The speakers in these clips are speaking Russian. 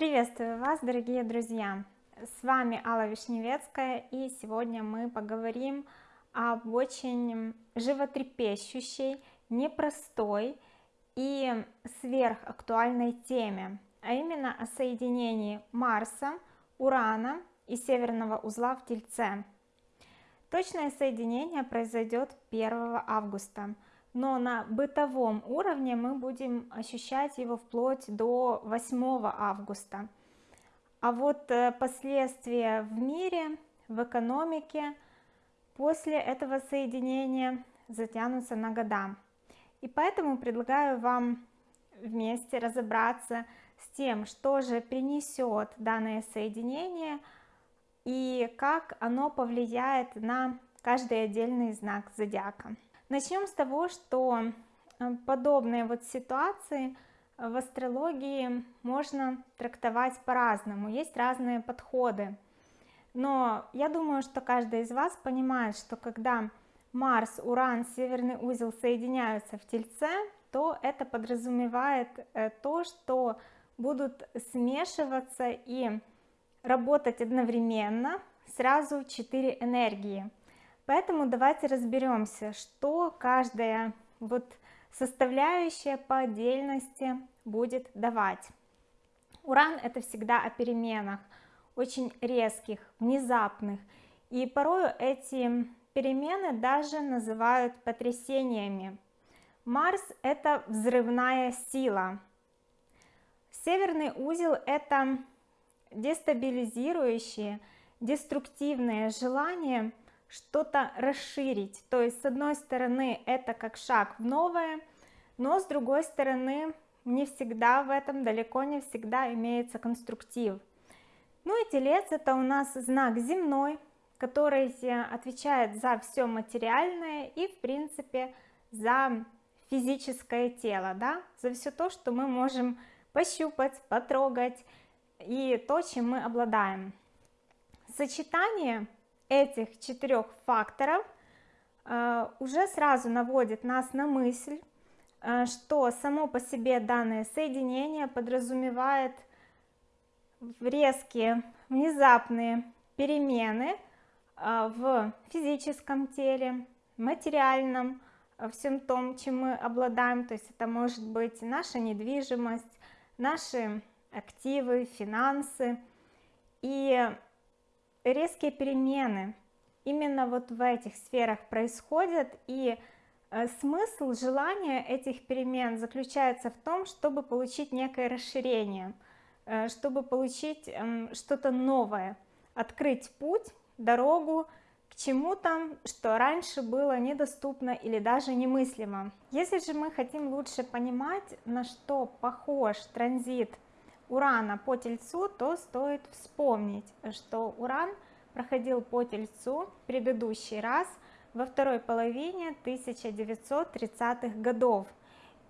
Приветствую вас, дорогие друзья! С вами Алла Вишневецкая, и сегодня мы поговорим об очень животрепещущей, непростой и сверхактуальной теме, а именно о соединении Марса, Урана и Северного узла в Тельце. Точное соединение произойдет 1 августа – но на бытовом уровне мы будем ощущать его вплоть до 8 августа. А вот э, последствия в мире в экономике после этого соединения затянутся на года. И поэтому предлагаю вам вместе разобраться с тем что же принесет данное соединение и как оно повлияет на каждый отдельный знак зодиака Начнем с того, что э, подобные вот ситуации в астрологии можно трактовать по-разному, есть разные подходы. Но я думаю, что каждый из вас понимает, что когда Марс, Уран, Северный узел соединяются в Тельце, то это подразумевает э, то, что будут смешиваться и работать одновременно сразу четыре энергии поэтому давайте разберемся что каждая вот составляющая по отдельности будет давать. Уран это всегда о переменах очень резких внезапных. И порой эти перемены даже называют потрясениями. Марс это взрывная сила. Северный узел это дестабилизирующие деструктивные желания что-то расширить. То есть с одной стороны это как шаг в новое но с другой стороны не всегда в этом далеко не всегда имеется конструктив. Ну и телец это у нас знак земной который отвечает за все материальное и в принципе за физическое тело да? За все то что мы можем пощупать потрогать и то чем мы обладаем. Сочетание этих четырех факторов э, уже сразу наводит нас на мысль э, что само по себе данное соединение подразумевает резкие внезапные перемены э, в физическом теле материальном всем том чем мы обладаем. То есть это может быть наша недвижимость наши активы финансы. И резкие перемены именно вот в этих сферах происходят и э, смысл желания этих перемен заключается в том чтобы получить некое расширение э, чтобы получить эм, что-то новое открыть путь дорогу к чему-то что раньше было недоступно или даже немыслимо. Если же мы хотим лучше понимать на что похож транзит урана по тельцу то стоит вспомнить что уран проходил по тельцу предыдущий раз во второй половине 1930-х годов.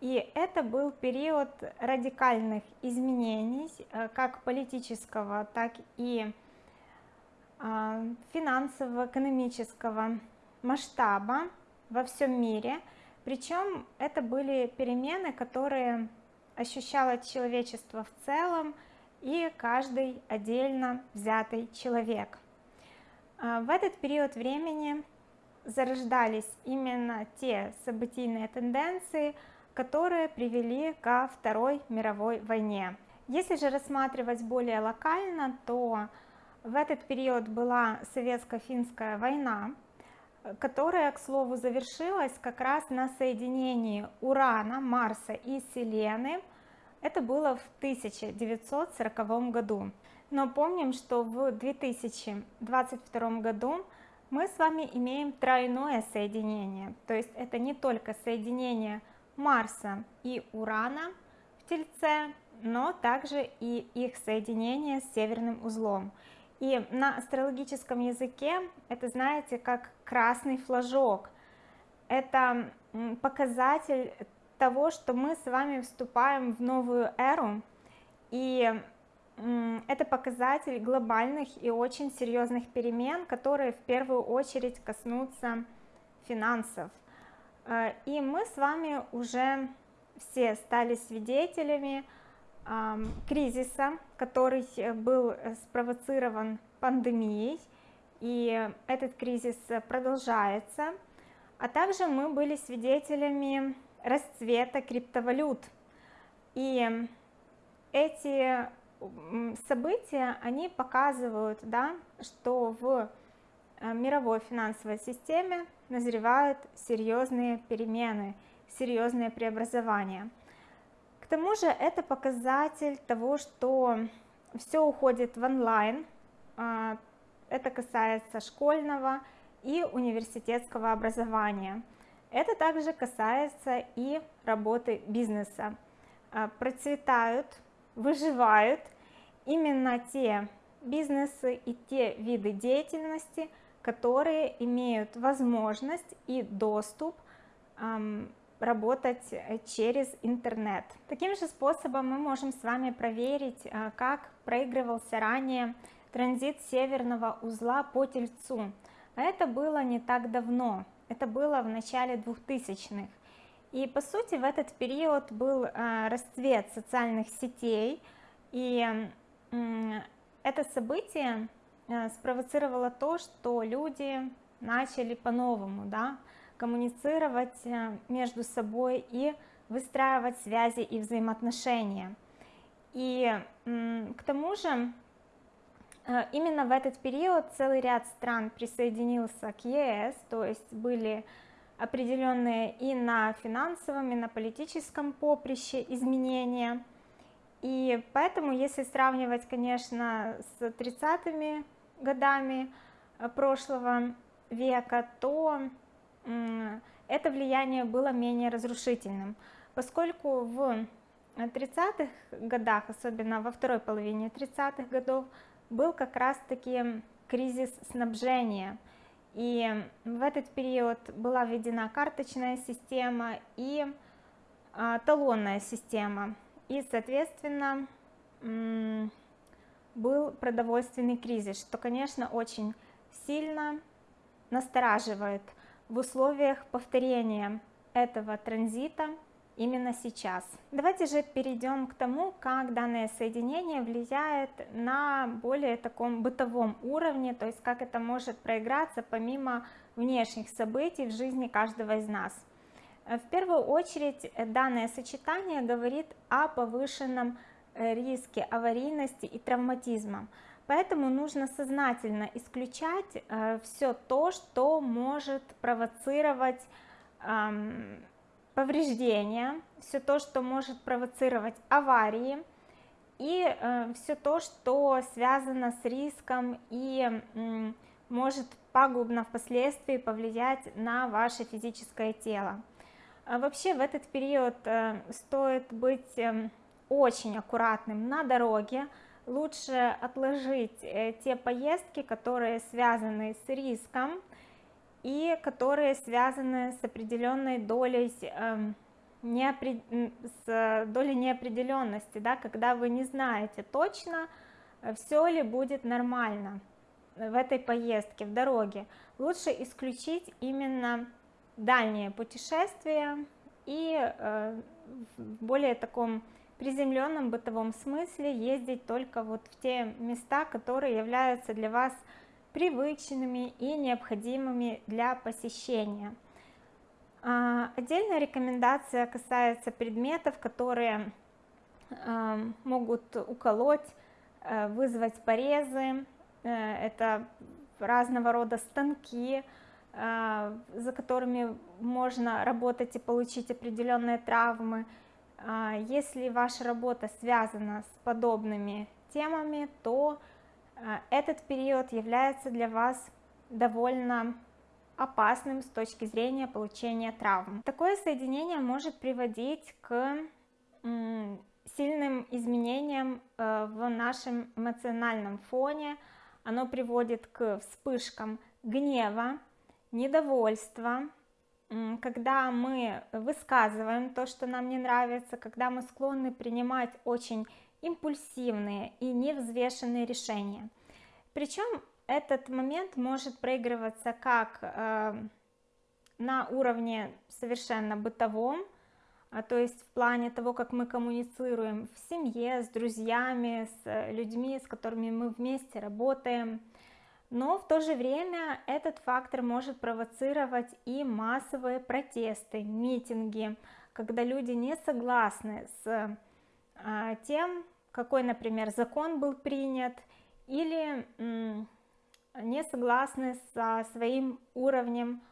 И это был период радикальных изменений э, как политического так и а, финансового экономического масштаба во всем мире. Причем это были перемены которые ощущало человечество в целом и каждый отдельно взятый человек. А, в этот период времени зарождались именно те событийные тенденции которые привели ко второй мировой войне. Если же рассматривать более локально то в этот период была советско-финская война которая к слову завершилась как раз на соединении урана марса и селены. Это было в 1940 году. Но помним что в 2022 году мы с вами имеем тройное соединение. То есть это не только соединение марса и урана в тельце но также и их соединение с северным узлом и на астрологическом языке это знаете как красный флажок. Это показатель того что мы с вами вступаем в новую эру. И это показатель глобальных и очень серьезных перемен которые в первую очередь коснутся финансов. Э, и мы с вами уже все стали свидетелями кризиса, который был спровоцирован пандемией, и этот кризис продолжается, а также мы были свидетелями расцвета криптовалют, и эти события, они показывают, да, что в э, мировой финансовой системе назревают серьезные перемены, серьезные преобразования. Тому же это показатель того, что все уходит в онлайн, а, это касается школьного и университетского образования. Это также касается и работы бизнеса. А, процветают, выживают именно те бизнесы и те виды деятельности, которые имеют возможность и доступ работать через интернет. Таким же способом мы можем с вами проверить, а, как проигрывался ранее транзит северного узла по Тельцу. А это было не так давно, это было в начале 2000-х. И по сути в этот период был э, расцвет социальных сетей, и это событие э, спровоцировало то, что люди начали по-новому да, коммуницировать э, между собой и выстраивать связи и взаимоотношения. И к тому же именно в этот период целый ряд стран присоединился к ЕС, то есть были определенные и на финансовом, и на политическом поприще изменения. И поэтому, если сравнивать, конечно, с 30-ми годами э, прошлого века, то это влияние было менее разрушительным, поскольку в 30-х годах, особенно во второй половине 30-х годов, был как раз-таки кризис снабжения – и в этот период была введена карточная система и а, талонная система. И, соответственно, был продовольственный кризис, что, конечно, очень сильно настораживает в условиях повторения этого транзита именно сейчас. Давайте же перейдем к тому, как данное соединение влияет на более таком бытовом уровне, то есть как это может проиграться помимо внешних событий в жизни каждого из нас. В первую очередь данное сочетание говорит о повышенном риске аварийности и травматизма. Поэтому нужно сознательно исключать э, все то, что может провоцировать повреждения, все то, что может провоцировать аварии, и э, все то, что связано с риском и может пагубно впоследствии повлиять на ваше физическое тело. А вообще в этот период э, стоит быть э, очень аккуратным на дороге, лучше отложить э, те поездки, которые связаны с риском, и которые связаны с определенной долей э, неопред... с долей неопределенности, да, когда вы не знаете точно, все ли будет нормально в этой поездке, в дороге. Лучше исключить именно дальние путешествия и э, в более таком приземленном бытовом смысле ездить только вот в те места, которые являются для вас привычными и необходимыми для посещения. А, отдельная рекомендация касается предметов, которые а, могут уколоть, а, вызвать порезы, э, это разного рода станки, за которыми можно работать и получить определенные травмы. Если ваша работа связана с подобными темами, то а, этот период является для вас довольно опасным с точки зрения получения травм. Такое соединение может приводить к сильным изменениям э, в нашем эмоциональном фоне, оно приводит к вспышкам гнева, недовольства, когда мы высказываем то, что нам не нравится, когда мы склонны принимать очень импульсивные и невзвешенные решения. Причем этот момент может проигрываться как э, на уровне совершенно бытовом, а, то есть в плане того, как мы коммуницируем в семье, с друзьями, с людьми, с которыми мы вместе работаем. Но в то же время этот фактор может провоцировать и массовые протесты, митинги, когда люди не согласны с а, тем, какой, например, закон был принят, или не согласны со своим уровнем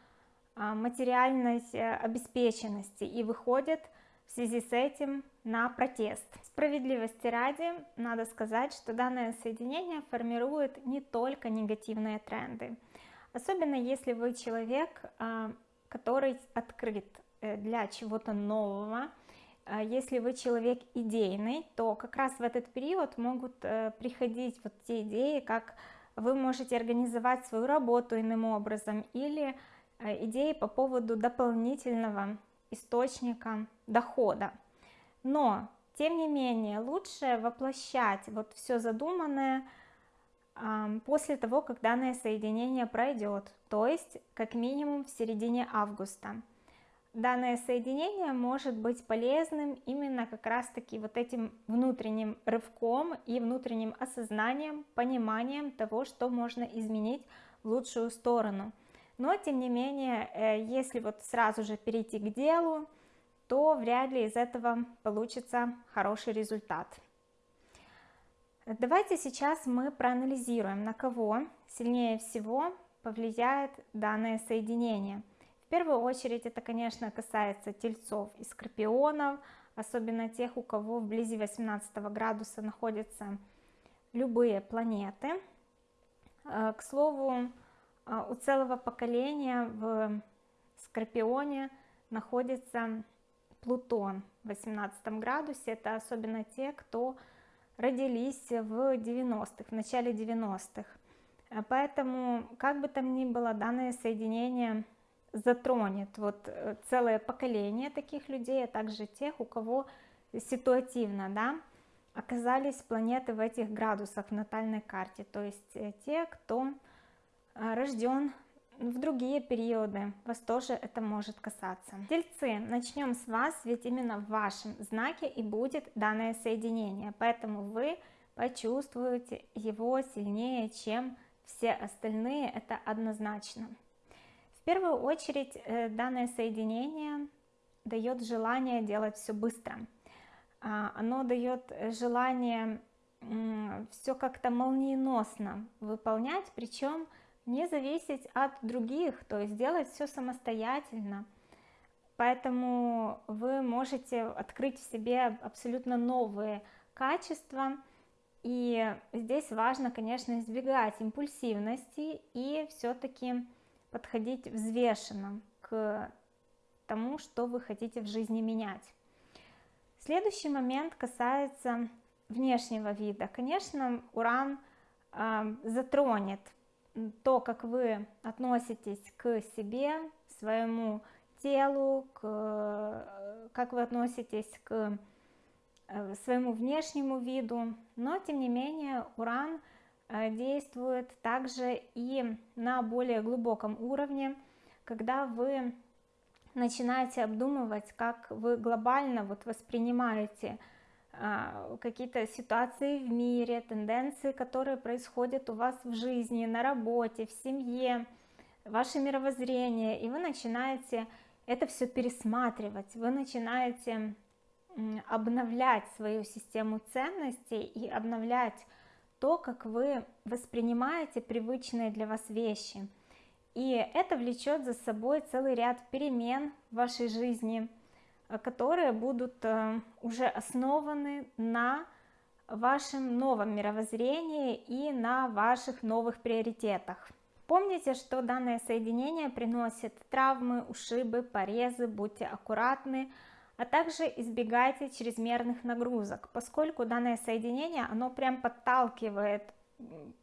а, материальной э, обеспеченности и выходят в связи с этим на протест. Справедливости ради, надо сказать, что данное соединение формирует не только негативные тренды, особенно если вы человек, а, который открыт э, для чего-то нового, а если вы человек идейный, то как раз в этот период могут э, приходить вот те идеи, как вы можете организовать свою работу иным образом или Э, идеи по поводу дополнительного источника дохода. Но, тем не менее, лучше воплощать вот все задуманное после того, как данное соединение пройдет, то есть как минимум в середине августа. Данное соединение может быть полезным именно как раз-таки вот этим внутренним рывком и внутренним осознанием, пониманием того, что можно изменить в лучшую сторону – но тем не менее, э, если вот сразу же перейти к делу, то вряд ли из этого получится хороший результат. Давайте сейчас мы проанализируем, на кого сильнее всего повлияет данное соединение. В первую очередь это, конечно, касается тельцов и скорпионов, особенно тех, у кого вблизи 18 градуса находятся любые планеты. Э, к слову, а, у целого поколения в Скорпионе находится Плутон в 18 градусе, это особенно те, кто родились в 90-х, в начале 90-х. А поэтому, как бы там ни было, данное соединение затронет вот э, целое поколение таких людей, а также тех, у кого ситуативно, да, оказались планеты в этих градусах в натальной карте, то есть э, те, кто рожден в другие периоды, вас тоже это может касаться. Тельцы, начнем с вас, ведь именно в вашем знаке и будет данное соединение, поэтому вы почувствуете его сильнее, чем все остальные, это однозначно. В первую очередь э, данное соединение дает желание делать все быстро. А, оно дает желание все как-то молниеносно выполнять, причем не зависеть от других, то есть делать все самостоятельно. Поэтому вы можете открыть в себе абсолютно новые качества, и здесь важно, конечно, избегать импульсивности и все-таки подходить взвешенно к тому, что вы хотите в жизни менять. Следующий момент касается внешнего вида. Конечно, уран э, затронет то, как вы относитесь к себе, своему телу, к, как вы относитесь к э, своему внешнему виду, но тем не менее уран э, действует также и на более глубоком уровне, когда вы начинаете обдумывать, как вы глобально вот воспринимаете какие-то ситуации в мире, тенденции, которые происходят у вас в жизни, на работе, в семье, ваше мировоззрение, и вы начинаете это все пересматривать, вы начинаете обновлять свою систему ценностей и обновлять то, как вы воспринимаете привычные для вас вещи. И это влечет за собой целый ряд перемен в вашей жизни – которые будут э, уже основаны на вашем новом мировоззрении и на ваших новых приоритетах. Помните, что данное соединение приносит травмы, ушибы, порезы, будьте аккуратны, а также избегайте чрезмерных нагрузок, поскольку данное соединение, оно прям подталкивает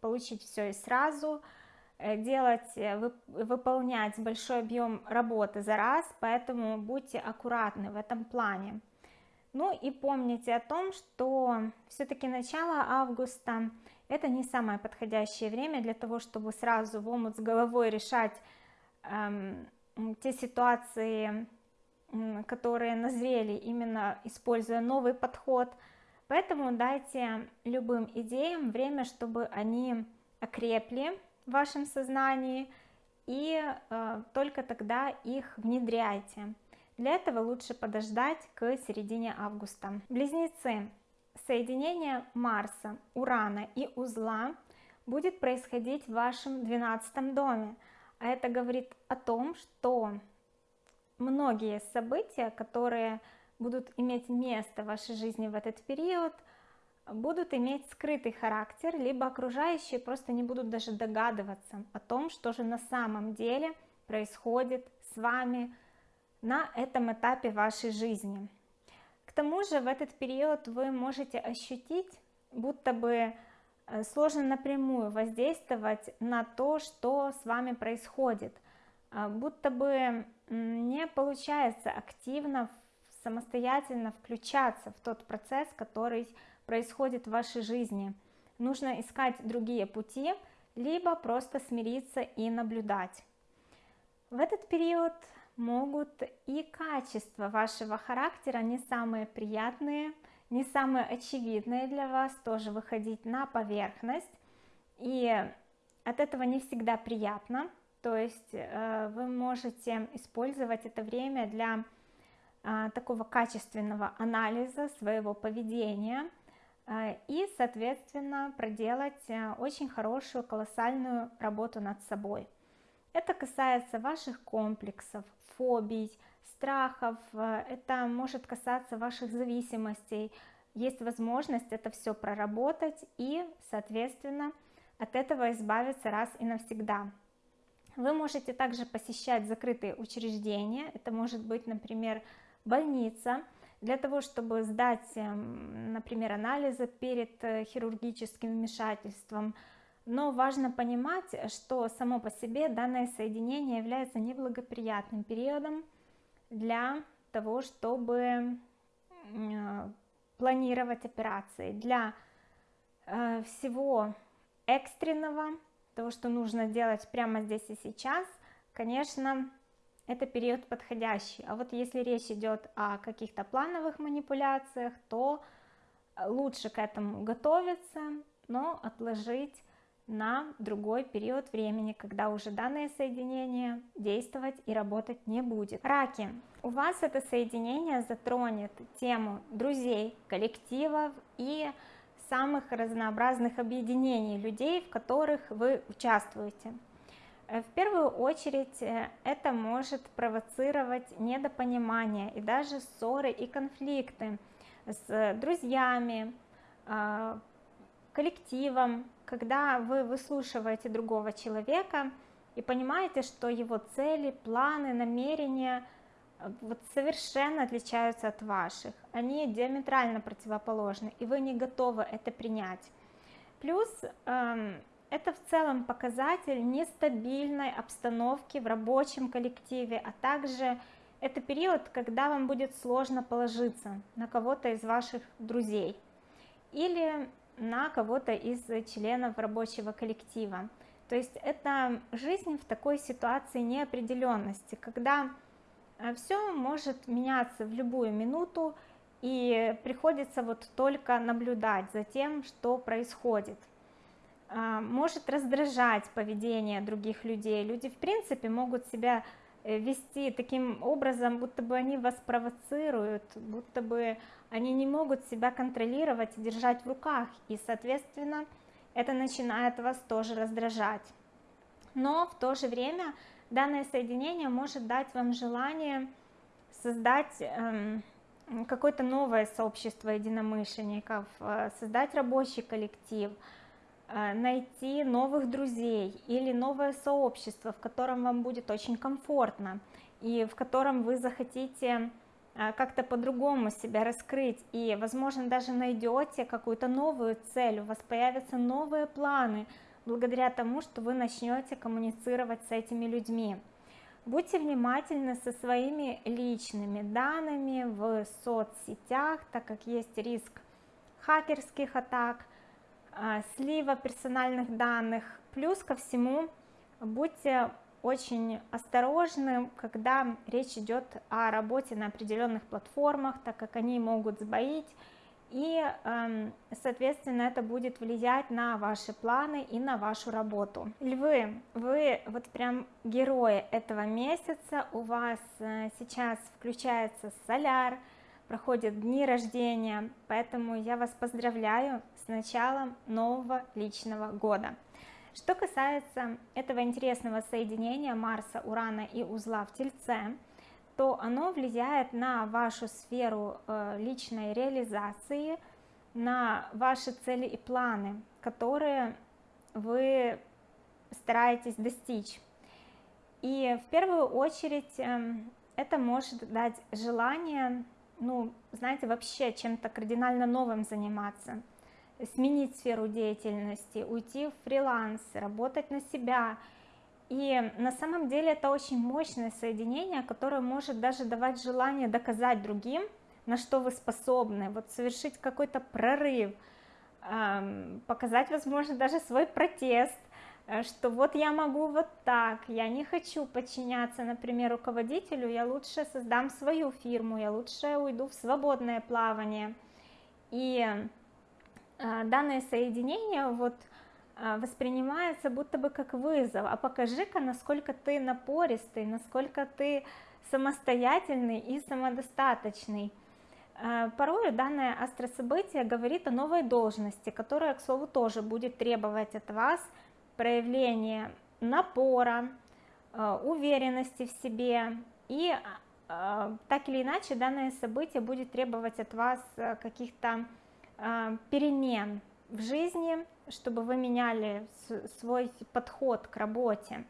получить все и сразу, Э, делать, э, выполнять большой объем работы за раз, поэтому будьте аккуратны в этом плане. Ну и помните о том, что все-таки начало августа это не самое подходящее время для того, чтобы сразу в омут с головой решать эм, те ситуации, которые назрели именно используя новый подход. Поэтому дайте любым идеям время, чтобы они окрепли в вашем сознании, и э, только тогда их внедряйте. Для этого лучше подождать к середине августа. Близнецы. Соединение Марса, Урана и узла будет происходить в вашем 12 доме. А это говорит о том, что многие события, которые будут иметь место в вашей жизни в этот период, будут иметь скрытый характер, либо окружающие просто не будут даже догадываться о том, что же на самом деле происходит с вами на этом этапе вашей жизни. К тому же в этот период вы можете ощутить, будто бы э, сложно напрямую воздействовать на то, что с вами происходит, а будто бы не получается активно, самостоятельно включаться в тот процесс, который в вашей жизни. Нужно искать другие пути, либо просто смириться и наблюдать. В этот период могут и качества вашего характера, не самые приятные, не самые очевидные для вас, тоже выходить на поверхность. И от этого не всегда приятно, то есть э, вы можете использовать это время для э, такого качественного анализа своего поведения и, соответственно, проделать очень хорошую, колоссальную работу над собой. Это касается ваших комплексов, фобий, страхов, это может касаться ваших зависимостей. Есть возможность это все проработать и, соответственно, от этого избавиться раз и навсегда. Вы можете также посещать закрытые учреждения, это может быть, например, больница, для того, чтобы сдать, эм, например, анализы перед э, хирургическим вмешательством. Но важно понимать, что само по себе данное соединение является неблагоприятным периодом для того, чтобы э, планировать операции. Для э, всего экстренного того, что нужно делать прямо здесь и сейчас, конечно, это период подходящий. А вот если речь идет о каких-то плановых манипуляциях, то лучше к этому готовиться, но отложить на другой период времени, когда уже данное соединение действовать и работать не будет. Раки, у вас это соединение затронет тему друзей, коллективов и самых разнообразных объединений людей, в которых вы участвуете. Э, в первую очередь э, это может провоцировать недопонимание и даже ссоры и конфликты с друзьями, а, коллективом, когда вы выслушиваете другого человека и понимаете, что его цели, планы, намерения – вот совершенно отличаются от ваших, они диаметрально противоположны, и вы не готовы это принять. Плюс эм, это в целом показатель нестабильной обстановки в рабочем коллективе, а также это период, когда вам будет сложно положиться на кого-то из ваших друзей или на кого-то из членов рабочего коллектива. То есть это жизнь в такой ситуации неопределенности, когда а все может меняться в любую минуту, и приходится вот только наблюдать за тем, что происходит. А, может раздражать поведение других людей. Люди, в принципе, могут себя э, вести таким образом, будто бы они вас провоцируют, будто бы они не могут себя контролировать и держать в руках, и, соответственно, это начинает вас тоже раздражать. Но в то же время данное соединение может дать вам желание создать эм, какое-то новое сообщество единомышленников, э, создать рабочий коллектив, найти новых друзей или новое сообщество, в котором вам будет очень комфортно и в котором вы захотите э, как-то по-другому себя раскрыть и, возможно, даже найдете какую-то новую цель, у вас появятся новые планы, благодаря тому, что вы начнете коммуницировать с этими людьми. Будьте внимательны со своими личными данными в соцсетях, так как есть риск хакерских атак, слива персональных данных. Плюс ко всему, будьте очень осторожны, когда речь идет о работе на определенных платформах, так как они могут сбоить, и, эм, соответственно, это будет влиять на ваши планы и на вашу работу. Львы, вы вот прям герои этого месяца, у вас э, сейчас включается соляр, проходят дни рождения, поэтому я вас поздравляю с началом нового личного года. Что касается этого интересного соединения Марса, Урана и узла в Тельце, то оно влияет на вашу сферу э, личной реализации, на ваши цели и планы, которые вы стараетесь достичь. И в первую очередь эм, это может дать желание, ну, знаете, вообще чем-то кардинально новым заниматься – сменить сферу деятельности, уйти в фриланс, работать на себя. И на самом деле это очень мощное соединение, которое может даже давать желание доказать другим, на что вы способны, вот совершить какой-то прорыв, показать, возможно, даже свой протест, что вот я могу вот так, я не хочу подчиняться, например, руководителю, я лучше создам свою фирму, я лучше уйду в свободное плавание. И а, данное соединение вот а, воспринимается будто бы как вызов, а покажи-ка, насколько ты напористый, насколько ты самостоятельный и самодостаточный. Порой данное астрособытие говорит о новой должности, которая, к слову, тоже будет требовать от вас проявления напора, уверенности в себе, и так или иначе данное событие будет требовать от вас каких-то а, перемен в жизни, чтобы вы меняли свой подход к работе.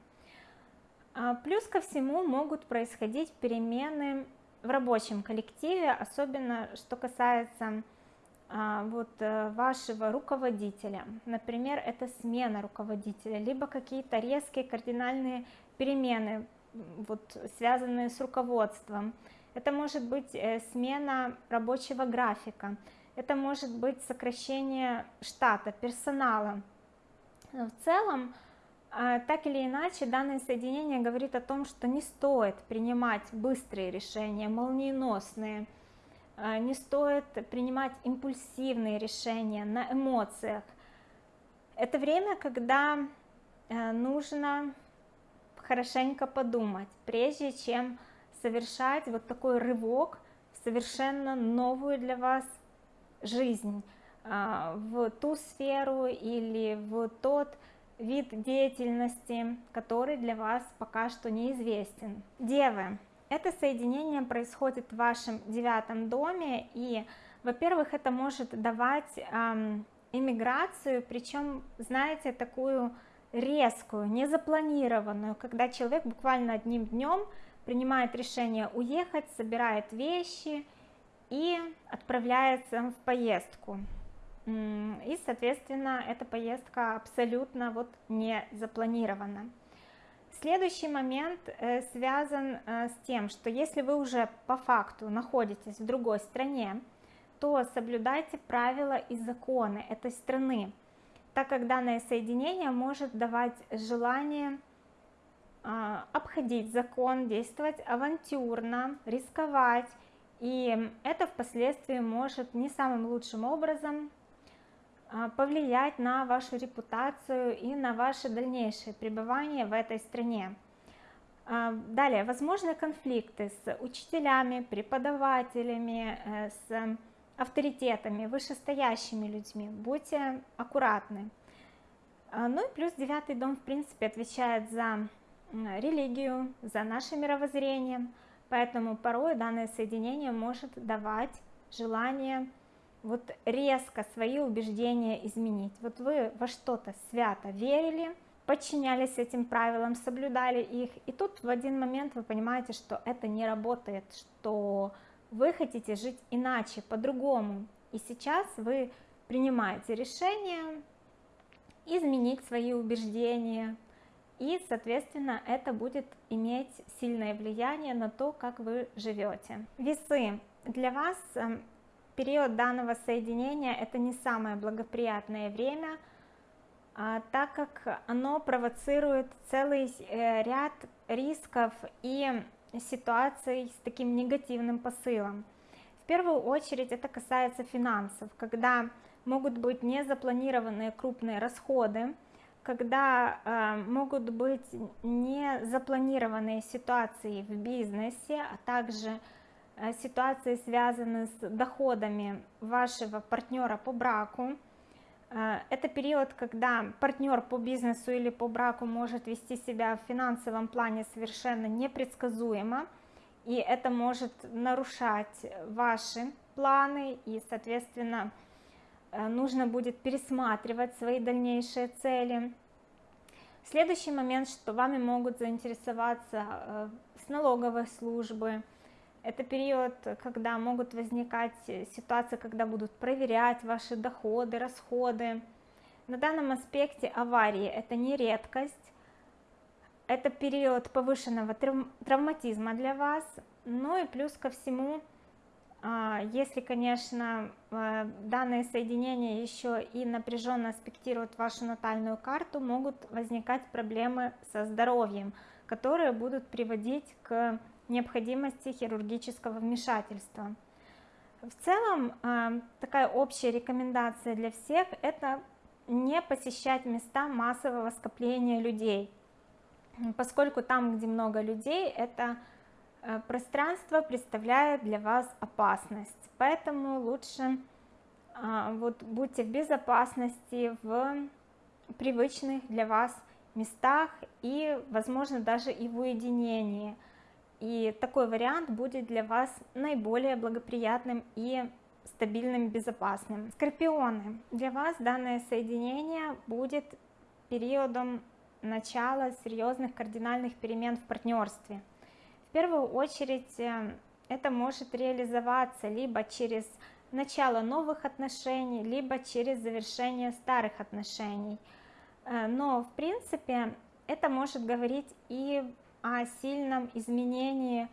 А, плюс ко всему могут происходить перемены в рабочем коллективе, особенно что касается вот э, вашего руководителя. Например, это смена руководителя, либо какие-то резкие кардинальные перемены, вот, связанные с руководством. Это может быть э, смена рабочего графика, это может быть сокращение штата, персонала. В целом, а, так или иначе, данное соединение говорит о том, что не стоит принимать быстрые решения, молниеносные, а, не стоит принимать импульсивные решения на эмоциях. Это время, когда а, нужно хорошенько подумать, прежде чем совершать вот такой рывок в совершенно новую для вас жизнь а, в ту сферу или в тот вид деятельности, который для вас пока что неизвестен. Девы, это соединение происходит в вашем девятом доме, и, во-первых, это может давать эм, иммиграцию, причем, знаете, такую резкую, незапланированную, когда человек буквально одним днем принимает решение уехать, собирает вещи и отправляется в поездку. И, соответственно, эта поездка абсолютно вот не запланирована. Следующий момент э, связан э, с тем, что если вы уже по факту находитесь в другой стране, то соблюдайте правила и законы этой страны, так как данное соединение может давать желание а, обходить закон, действовать авантюрно, рисковать, и это впоследствии может не самым лучшим образом повлиять на вашу репутацию и на ваше дальнейшее пребывание в этой стране. А, далее, возможны конфликты с учителями, преподавателями, э, с авторитетами, вышестоящими людьми. Будьте аккуратны. А, ну и плюс девятый дом, в принципе, отвечает за религию, за наше мировоззрение – Поэтому порой данное соединение может давать желание вот резко свои убеждения изменить. Вот вы во что-то свято верили, подчинялись этим правилам, соблюдали их, и тут в один момент вы понимаете, что это не работает, что вы хотите жить иначе, по-другому. И сейчас вы принимаете решение изменить свои убеждения, и, соответственно, это будет иметь сильное влияние на то, как вы живете. Весы. Для вас эм, период данного соединения это не самое благоприятное время, а, так как оно провоцирует целый э, ряд рисков и ситуаций с таким негативным посылом. В первую очередь это касается финансов, когда могут быть незапланированные крупные расходы, когда э, могут быть незапланированные ситуации в бизнесе, а также ситуации, связанные с доходами вашего партнера по браку. Э, это период, когда партнер по бизнесу или по браку может вести себя в финансовом плане совершенно непредсказуемо, и это может нарушать ваши планы, и, соответственно, Э, нужно будет пересматривать свои дальнейшие цели. Следующий момент, что вами могут заинтересоваться э, с налоговой службы. Это период, когда могут возникать ситуации, когда будут проверять ваши доходы, расходы. На данном аспекте аварии это не редкость, это период повышенного травматизма для вас, ну и плюс ко всему а, если, конечно, а, данные соединения еще и напряженно аспектируют вашу натальную карту, могут возникать проблемы со здоровьем, которые будут приводить к необходимости хирургического вмешательства. В целом, а, такая общая рекомендация для всех – это не посещать места массового скопления людей, поскольку там, где много людей, это Э, пространство представляет для вас опасность, поэтому лучше а, вот будьте в безопасности в привычных для вас местах и, возможно, даже и в уединении. И такой вариант будет для вас наиболее благоприятным и стабильным, безопасным. Скорпионы, для вас данное соединение будет периодом начала серьезных кардинальных перемен в партнерстве – первую очередь э, это может реализоваться либо через начало новых отношений, либо через завершение старых отношений. Э, но в принципе это может говорить и о сильном изменении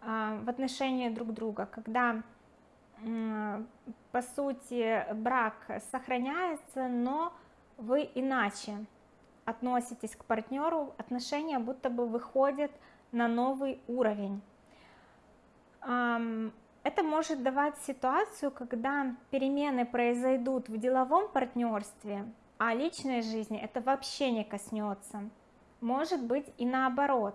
э, в отношении друг друга, когда по сути брак сохраняется, но вы иначе относитесь к партнеру, отношения будто бы выходят на новый уровень. Это может давать ситуацию, когда перемены произойдут в деловом партнерстве, а личной жизни это вообще не коснется. Может быть и наоборот.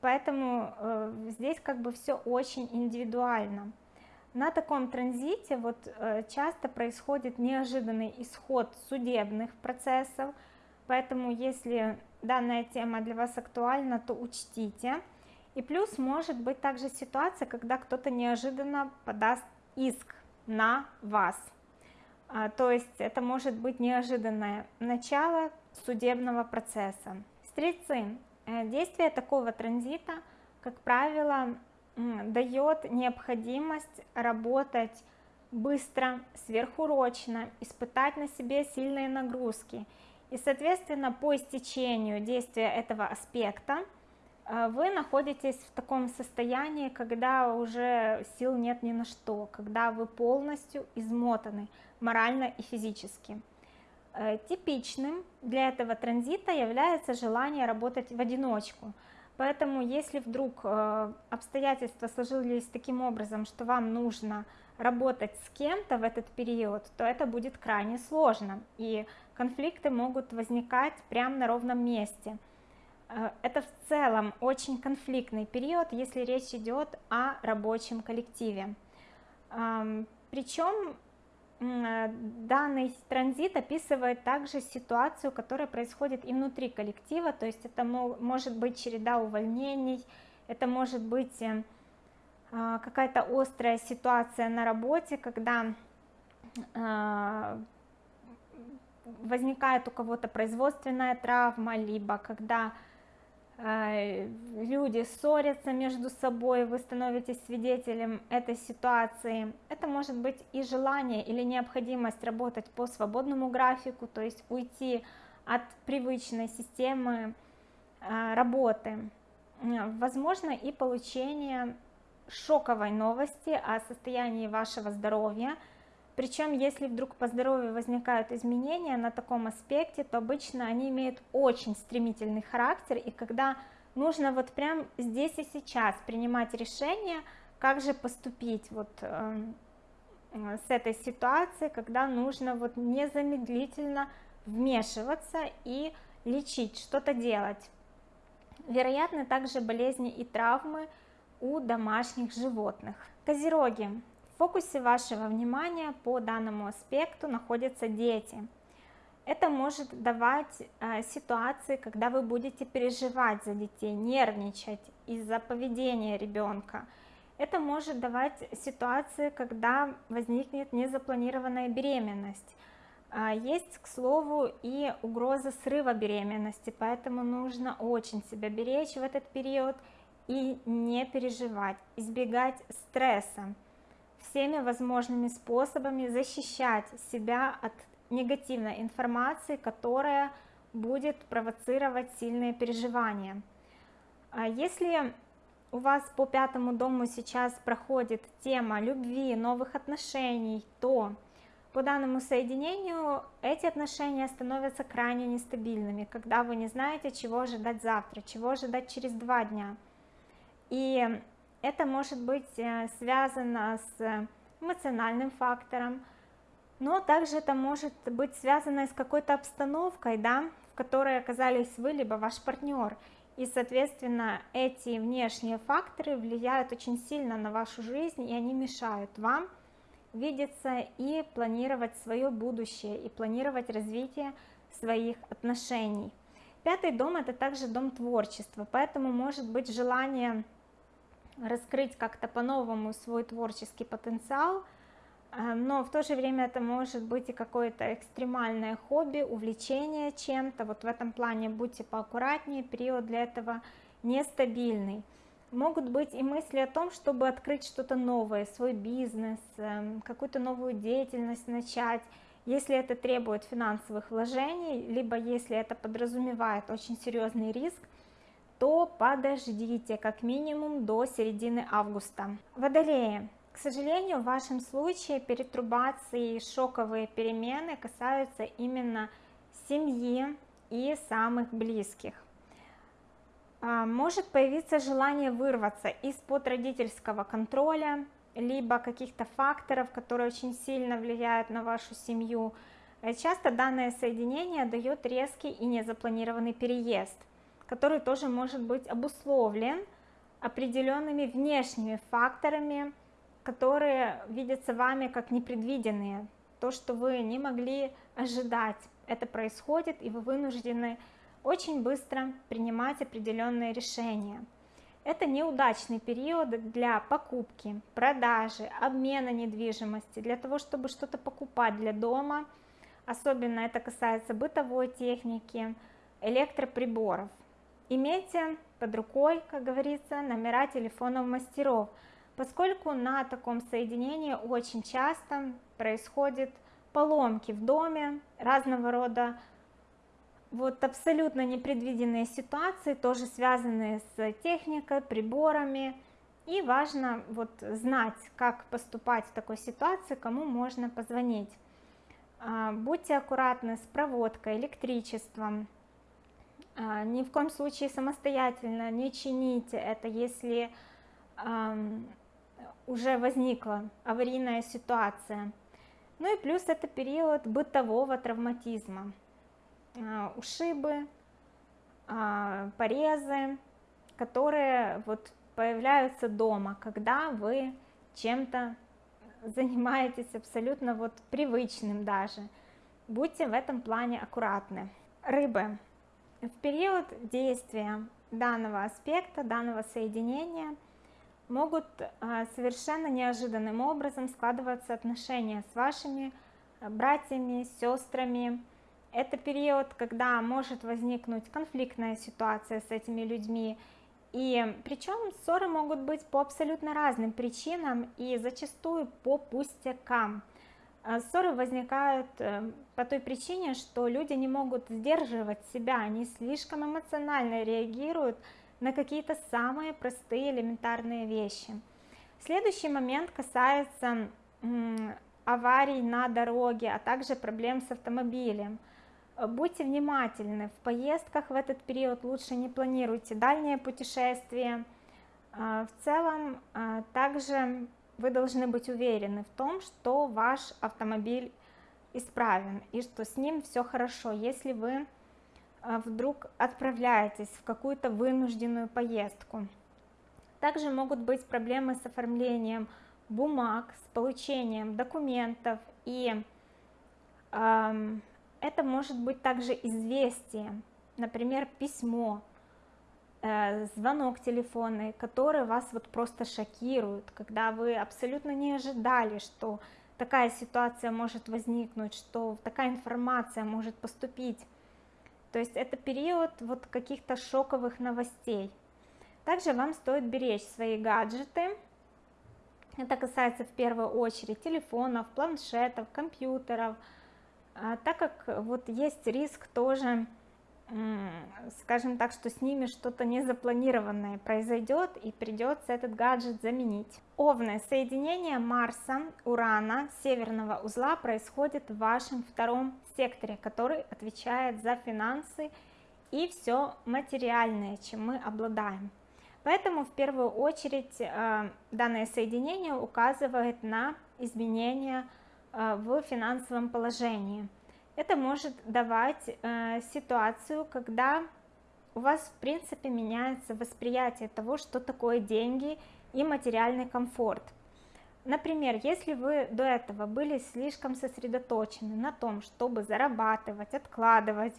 Поэтому э, здесь как бы все очень индивидуально. На таком транзите вот э, часто происходит неожиданный исход судебных процессов, поэтому если данная тема для вас актуальна, то учтите. И плюс может быть также ситуация, когда кто-то неожиданно подаст иск на вас. А, то есть это может быть неожиданное начало судебного процесса. Стрельцы, э, действие такого транзита, как правило, дает необходимость работать быстро, сверхурочно, испытать на себе сильные нагрузки – и, соответственно, по истечению действия этого аспекта э, вы находитесь в таком состоянии, когда уже сил нет ни на что, когда вы полностью измотаны морально и физически. Э, типичным для этого транзита является желание работать в одиночку. Поэтому, если вдруг э, обстоятельства сложились таким образом, что вам нужно работать с кем-то в этот период, то это будет крайне сложно. И конфликты могут возникать прямо на ровном месте. Э, это в целом очень конфликтный период, если речь идет о рабочем коллективе. Причем данный транзит описывает также ситуацию, которая происходит и внутри коллектива, то есть это может быть череда увольнений, это может быть э, а, какая-то острая ситуация на работе, когда а, возникает у кого-то производственная травма, либо когда люди ссорятся между собой, вы становитесь свидетелем этой ситуации. Это может быть и желание или необходимость работать по свободному графику, то есть уйти от привычной системы работы. Возможно и получение шоковой новости о состоянии вашего здоровья, Причем, если вдруг по здоровью возникают изменения на таком аспекте, то обычно они имеют очень стремительный характер, и когда нужно вот прям здесь и сейчас принимать решение, как же поступить вот э, с этой ситуацией, когда нужно вот незамедлительно вмешиваться и лечить, что-то делать. Вероятны также болезни и травмы у домашних животных. Козероги. В фокусе вашего внимания по данному аспекту находятся дети. Это может давать э, ситуации, когда вы будете переживать за детей, нервничать из-за поведения ребенка. Это может давать ситуации, когда возникнет незапланированная беременность. А, есть, к слову, и угроза срыва беременности, поэтому нужно очень себя беречь в этот период и не переживать, избегать стресса, всеми возможными способами защищать себя от негативной информации, которая будет провоцировать сильные переживания. А если у вас по пятому дому сейчас проходит тема любви, новых отношений, то по данному соединению эти отношения становятся крайне нестабильными, когда вы не знаете, чего ожидать завтра, чего ожидать через два дня. И это может быть э, связано с эмоциональным фактором, но также это может быть связано с какой-то обстановкой, да, в которой оказались вы, либо ваш партнер. И, соответственно, эти внешние факторы влияют очень сильно на вашу жизнь, и они мешают вам видеться и планировать свое будущее, и планировать развитие своих отношений. Пятый дом – это также дом творчества, поэтому может быть желание раскрыть как-то по-новому свой творческий потенциал, э, но в то же время это может быть и какое-то экстремальное хобби, увлечение чем-то, вот в этом плане будьте поаккуратнее, период для этого нестабильный. Могут быть и мысли о том, чтобы открыть что-то новое, свой бизнес, эм, какую-то новую деятельность начать, если это требует финансовых вложений, либо если это подразумевает очень серьезный риск, то подождите как минимум до середины августа. Водолеи. К сожалению, в вашем случае перетрубации и шоковые перемены касаются именно семьи и самых близких. А, может появиться желание вырваться из-под родительского контроля, либо каких-то факторов, которые очень сильно влияют на вашу семью. Э, часто данное соединение дает резкий и незапланированный переезд, который тоже может быть обусловлен определенными внешними факторами, которые видятся вами как непредвиденные. То, что вы не могли ожидать, это происходит, и вы вынуждены очень быстро принимать определенные решения. Это неудачный период для покупки, продажи, обмена недвижимости, для того, чтобы что-то покупать для дома. Особенно это касается бытовой техники, электроприборов. Имейте под рукой, как говорится, номера телефонов мастеров, поскольку на таком соединении очень часто происходят поломки в доме, разного рода вот абсолютно непредвиденные ситуации, тоже связанные с техникой, приборами. И важно вот знать, как поступать в такой ситуации, кому можно позвонить. А, будьте аккуратны с проводкой, электричеством. А, ни в коем случае самостоятельно не чините это, если уже возникла аварийная ситуация. Ну и плюс это период бытового травматизма. А, ушибы, а, порезы, которые вот появляются дома, когда вы чем-то занимаетесь абсолютно вот привычным даже. Будьте в этом плане аккуратны. Рыбы. В период действия данного аспекта, данного соединения могут а, совершенно неожиданным образом складываться отношения с вашими братьями, сестрами, это период, когда может возникнуть конфликтная ситуация с этими людьми, и причем ссоры могут быть по абсолютно разным причинам и зачастую по пустякам. А ссоры возникают э, по той причине, что люди не могут сдерживать себя, они слишком эмоционально реагируют на какие-то самые простые элементарные вещи. Следующий момент касается аварий на дороге, а также проблем с автомобилем. Будьте внимательны, в поездках в этот период лучше не планируйте дальние путешествия. В целом, также вы должны быть уверены в том, что ваш автомобиль исправен и что с ним все хорошо, если вы вдруг отправляетесь в какую-то вынужденную поездку. Также могут быть проблемы с оформлением бумаг, с получением документов и э, это может быть также известие, например, письмо, э, звонок телефонный, который вас вот просто шокирует, когда вы абсолютно не ожидали, что такая ситуация может возникнуть, что такая информация может поступить. То есть это период вот каких-то шоковых новостей. Также вам стоит беречь свои гаджеты. Это касается в первую очередь телефонов, планшетов, компьютеров, а, так как вот есть риск тоже, скажем так, что с ними что-то незапланированное произойдет и придется этот гаджет заменить. Овны, соединение Марса, Урана, северного узла происходит в вашем втором секторе, который отвечает за финансы и все материальное, чем мы обладаем. Поэтому в первую очередь э, данное соединение указывает на изменения э, в финансовом положении. Это может давать э, ситуацию, когда у вас в принципе меняется восприятие того, что такое деньги и материальный комфорт. Например, если вы до этого были слишком сосредоточены на том, чтобы зарабатывать, откладывать,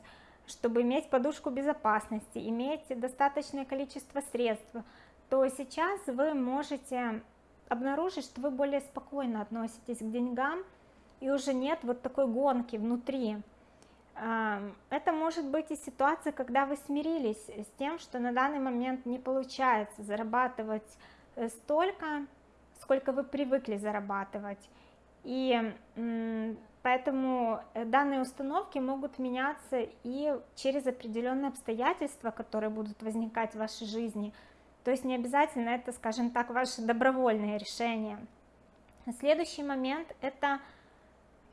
чтобы иметь подушку безопасности, иметь достаточное количество средств, то сейчас вы можете обнаружить, что вы более спокойно относитесь к деньгам, и уже нет вот такой гонки внутри. Это может быть и ситуация, когда вы смирились с тем, что на данный момент не получается зарабатывать э, столько, сколько вы привыкли зарабатывать. И Поэтому э, данные установки могут меняться и через определенные обстоятельства, которые будут возникать в вашей жизни. То есть не обязательно это, скажем так, ваше добровольное решение. Следующий момент – это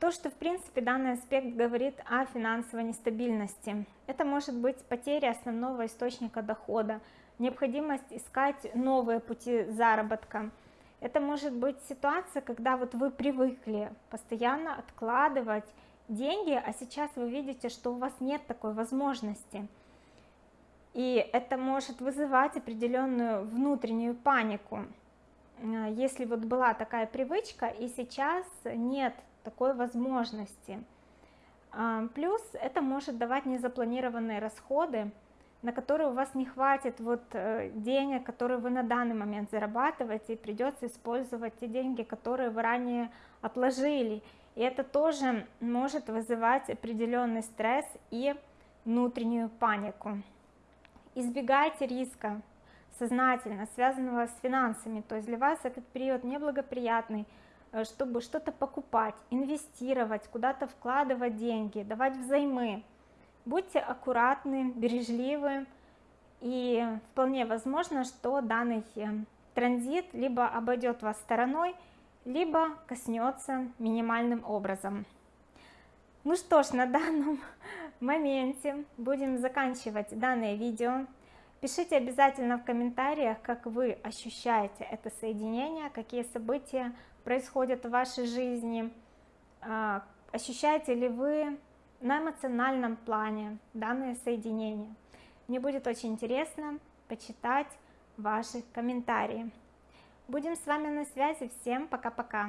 то, что в принципе данный аспект говорит о финансовой нестабильности. Это может быть потеря основного источника дохода, необходимость искать новые пути заработка, это может быть ситуация, когда вот вы привыкли постоянно откладывать деньги, а сейчас вы видите, что у вас нет такой возможности. И это может вызывать определенную внутреннюю панику. Э, если вот была такая привычка, и сейчас нет такой возможности. А, плюс это может давать незапланированные расходы, на которые у вас не хватит вот э, денег, которые вы на данный момент зарабатываете, и придется использовать те деньги, которые вы ранее отложили. И это тоже может вызывать определенный стресс и внутреннюю панику. Избегайте риска сознательно, связанного с финансами, то есть для вас этот период неблагоприятный, чтобы что-то покупать, инвестировать, куда-то вкладывать деньги, давать взаймы, Будьте аккуратны, бережливы, и вполне возможно, что данный э, транзит либо обойдет вас стороной, либо коснется минимальным образом. Ну что ж, на данном моменте будем заканчивать данное видео. Пишите обязательно в комментариях, как вы ощущаете это соединение, какие события происходят в вашей жизни, а, ощущаете ли вы на эмоциональном плане данное соединение. Мне будет очень интересно почитать ваши комментарии. Будем с вами на связи. Всем пока-пока.